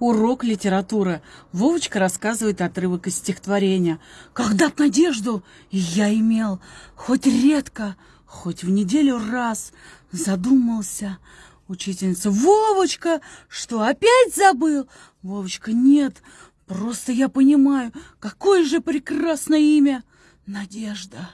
Урок литературы. Вовочка рассказывает отрывок из стихотворения. Когда-то надежду я имел, хоть редко, хоть в неделю раз, задумался. Учительница, Вовочка, что, опять забыл? Вовочка, нет, просто я понимаю, какое же прекрасное имя. Надежда.